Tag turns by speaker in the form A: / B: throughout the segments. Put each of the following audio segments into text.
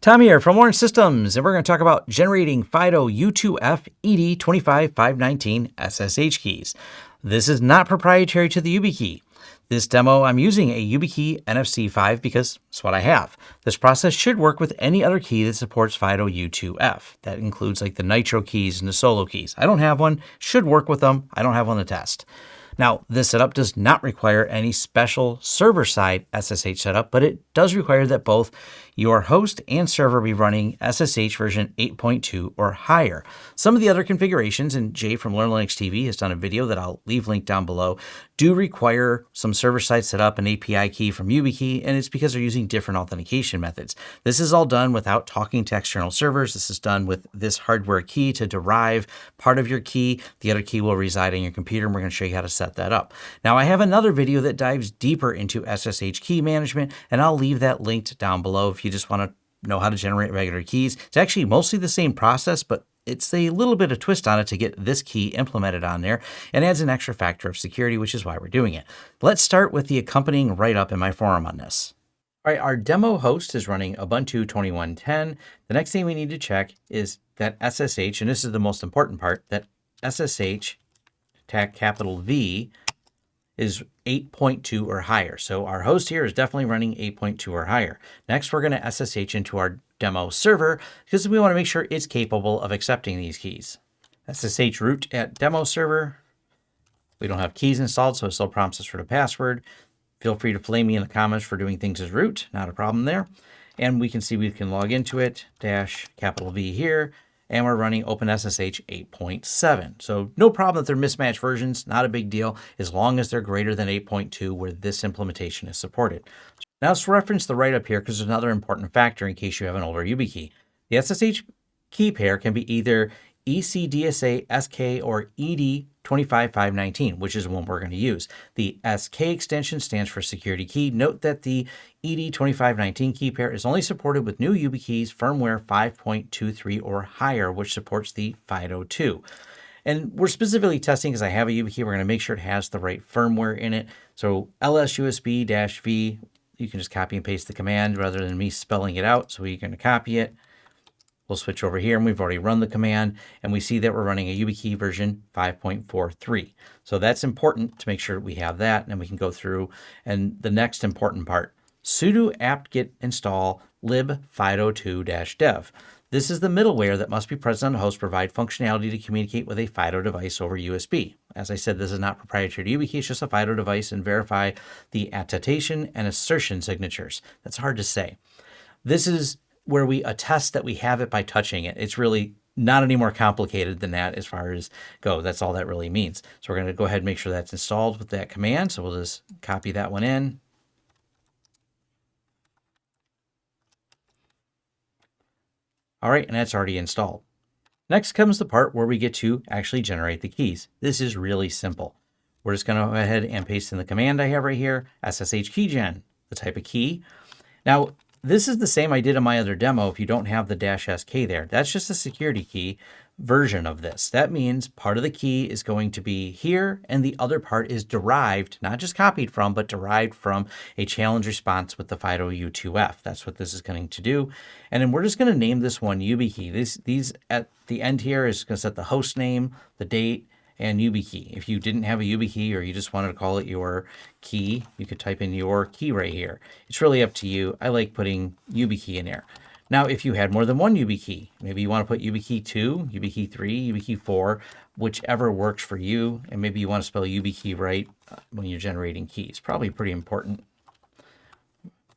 A: Tom here from Lawrence Systems, and we're going to talk about generating FIDO U2F ED25519 SSH keys. This is not proprietary to the YubiKey. This demo, I'm using a YubiKey NFC 5 because it's what I have. This process should work with any other key that supports FIDO U2F. That includes like the Nitro keys and the Solo keys. I don't have one, should work with them. I don't have one to test. Now, this setup does not require any special server-side SSH setup, but it does require that both your host and server be running SSH version 8.2 or higher. Some of the other configurations, and Jay from Learn Linux TV has done a video that I'll leave linked down below, do require some server-side setup, an API key from YubiKey, and it's because they're using different authentication methods. This is all done without talking to external servers. This is done with this hardware key to derive part of your key. The other key will reside in your computer, and we're going to show you how to set that up. Now, I have another video that dives deeper into SSH key management, and I'll leave that linked down below if you you just want to know how to generate regular keys. It's actually mostly the same process, but it's a little bit of twist on it to get this key implemented on there and adds an extra factor of security, which is why we're doing it. Let's start with the accompanying write-up in my forum on this. All right, our demo host is running Ubuntu 2110. The next thing we need to check is that SSH, and this is the most important part, that SSH, tag capital V, is 8.2 or higher. So our host here is definitely running 8.2 or higher. Next, we're going to SSH into our demo server because we want to make sure it's capable of accepting these keys. SSH root at demo server. We don't have keys installed, so it still prompts us for the password. Feel free to flame me in the comments for doing things as root. Not a problem there. And we can see we can log into it, dash capital V here, and we're running OpenSSH 8.7. So no problem that they're mismatched versions, not a big deal, as long as they're greater than 8.2 where this implementation is supported. Now let's reference the write-up here because there's another important factor in case you have an older YubiKey. The SSH key pair can be either ECDSA SK or ED25519, which is the one we're going to use. The SK extension stands for security key. Note that the ED25519 key pair is only supported with new YubiKeys firmware 5.23 or higher, which supports the FIDO2. And we're specifically testing because I have a YubiKey. We're going to make sure it has the right firmware in it. So lsusb-v, you can just copy and paste the command rather than me spelling it out. So we're going to copy it. We'll switch over here and we've already run the command and we see that we're running a YubiKey version 5.43. So that's important to make sure we have that and we can go through. And the next important part, sudo apt-get install libfido2-dev. This is the middleware that must be present on the host to provide functionality to communicate with a FIDO device over USB. As I said, this is not proprietary to YubiKey, it's just a FIDO device and verify the attestation and assertion signatures. That's hard to say. This is where we attest that we have it by touching it. It's really not any more complicated than that as far as go. That's all that really means. So we're going to go ahead and make sure that's installed with that command. So we'll just copy that one in. All right, and that's already installed. Next comes the part where we get to actually generate the keys. This is really simple. We're just going to go ahead and paste in the command I have right here, SSH keygen, the type of key. Now, this is the same I did in my other demo if you don't have the dash SK there. That's just a security key version of this. That means part of the key is going to be here and the other part is derived, not just copied from, but derived from a challenge response with the FIDO U2F. That's what this is going to do. And then we're just going to name this one YubiKey. These, these at the end here is going to set the host name, the date, and YubiKey. If you didn't have a YubiKey or you just wanted to call it your key, you could type in your key right here. It's really up to you. I like putting YubiKey in there. Now, if you had more than one YubiKey, maybe you want to put YubiKey 2, YubiKey 3, YubiKey 4, whichever works for you, and maybe you want to spell YubiKey right uh, when you're generating keys. Probably pretty important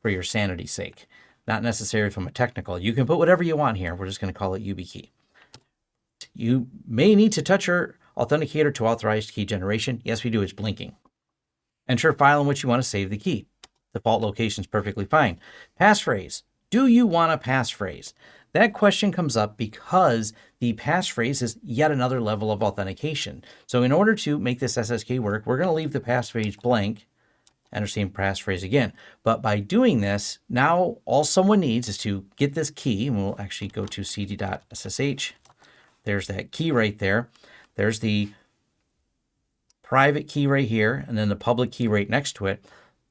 A: for your sanity's sake. Not necessary from a technical. You can put whatever you want here. We're just going to call it YubiKey. You may need to touch your Authenticator to authorized key generation. Yes, we do. It's blinking. Enter a file in which you want to save the key. Default location is perfectly fine. Passphrase. Do you want a passphrase? That question comes up because the passphrase is yet another level of authentication. So in order to make this SSK work, we're going to leave the passphrase blank, enter same passphrase again. But by doing this, now all someone needs is to get this key, and we'll actually go to cd.ssh. There's that key right there. There's the private key right here, and then the public key right next to it.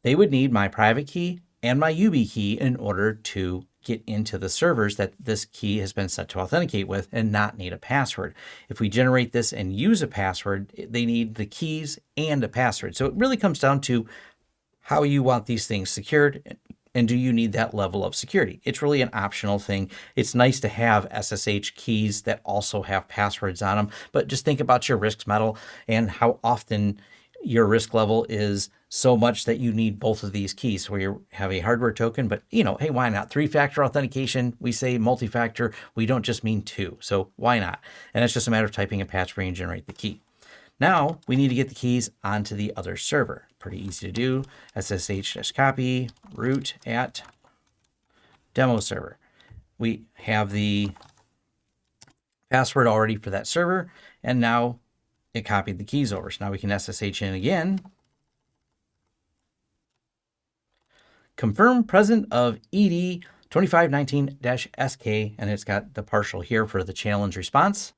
A: They would need my private key and my YubiKey in order to get into the servers that this key has been set to authenticate with and not need a password. If we generate this and use a password, they need the keys and a password. So it really comes down to how you want these things secured and do you need that level of security? It's really an optional thing. It's nice to have SSH keys that also have passwords on them, but just think about your risk model and how often your risk level is so much that you need both of these keys where you have a hardware token, but you know, hey, why not? Three-factor authentication, we say multi-factor, we don't just mean two, so why not? And it's just a matter of typing a password and generate the key. Now we need to get the keys onto the other server. Pretty easy to do. SSH-copy root at demo server. We have the password already for that server, and now it copied the keys over. So now we can SSH in again. Confirm present of ED 2519-SK, and it's got the partial here for the challenge response.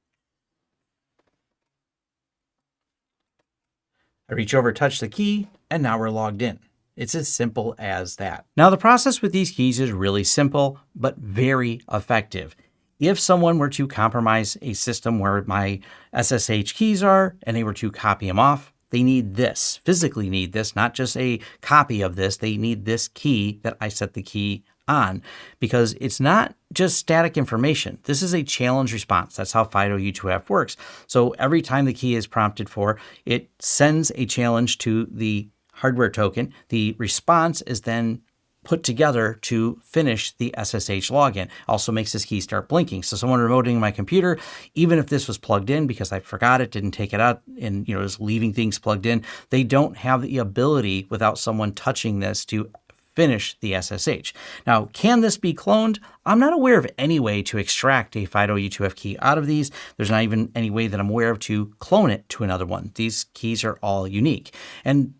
A: I reach over, touch the key, and now we're logged in. It's as simple as that. Now the process with these keys is really simple, but very effective. If someone were to compromise a system where my SSH keys are and they were to copy them off, they need this, physically need this, not just a copy of this. They need this key that I set the key on because it's not just static information. This is a challenge response. That's how FIDO U2F works. So every time the key is prompted for, it sends a challenge to the hardware token. The response is then put together to finish the SSH login. Also makes this key start blinking. So someone remoting my computer, even if this was plugged in because I forgot it, didn't take it out and you know is leaving things plugged in, they don't have the ability without someone touching this to finish the SSH. Now, can this be cloned? I'm not aware of any way to extract a FIDO U2F key out of these. There's not even any way that I'm aware of to clone it to another one. These keys are all unique. And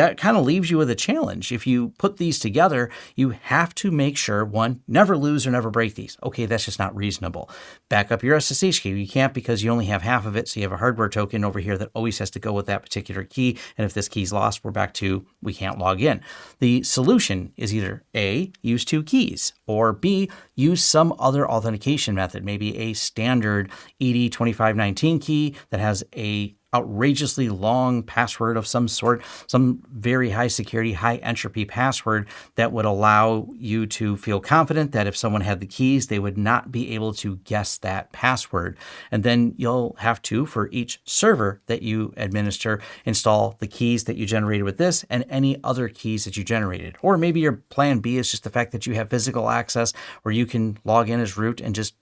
A: that kind of leaves you with a challenge. If you put these together, you have to make sure one, never lose or never break these. Okay, that's just not reasonable. Back up your SSH key. You can't because you only have half of it. So you have a hardware token over here that always has to go with that particular key. And if this key is lost, we're back to we can't log in. The solution is either A, use two keys, or B, use some other authentication method, maybe a standard ED2519 key that has a outrageously long password of some sort, some very high security, high entropy password that would allow you to feel confident that if someone had the keys, they would not be able to guess that password. And then you'll have to, for each server that you administer, install the keys that you generated with this and any other keys that you generated. Or maybe your plan B is just the fact that you have physical access where you can log in as root and just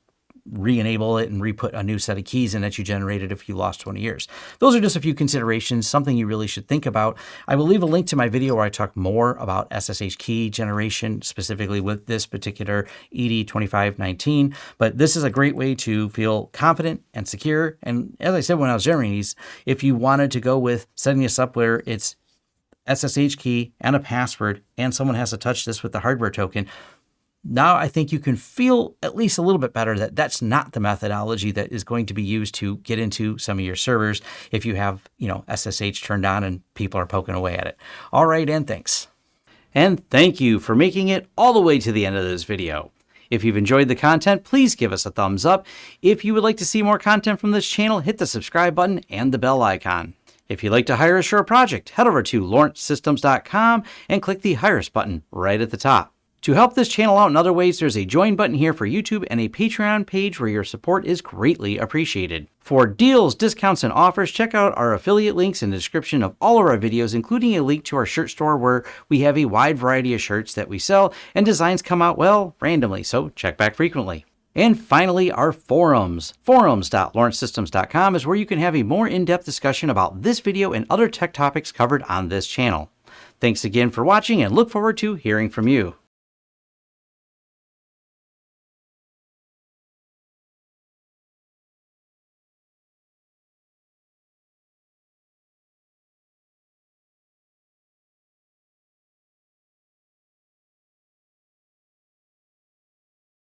A: re-enable it and re-put a new set of keys in that you generated if you lost 20 years. Those are just a few considerations, something you really should think about. I will leave a link to my video where I talk more about SSH key generation, specifically with this particular ED2519. But this is a great way to feel confident and secure. And as I said when I was generating these, if you wanted to go with setting this up where it's SSH key and a password, and someone has to touch this with the hardware token, now I think you can feel at least a little bit better that that's not the methodology that is going to be used to get into some of your servers if you have, you know, SSH turned on and people are poking away at it. All right, and thanks. And thank you for making it all the way to the end of this video. If you've enjoyed the content, please give us a thumbs up. If you would like to see more content from this channel, hit the subscribe button and the bell icon. If you'd like to hire a project, head over to lawrencesystems.com and click the Hire Us button right at the top. To help this channel out in other ways, there's a join button here for YouTube and a Patreon page where your support is greatly appreciated. For deals, discounts, and offers, check out our affiliate links in the description of all of our videos, including a link to our shirt store where we have a wide variety of shirts that we sell and designs come out, well, randomly, so check back frequently. And finally, our forums. Forums.lawrencesystems.com is where you can have a more in-depth discussion about this video and other tech topics covered on this channel. Thanks again for watching and look forward to hearing from you.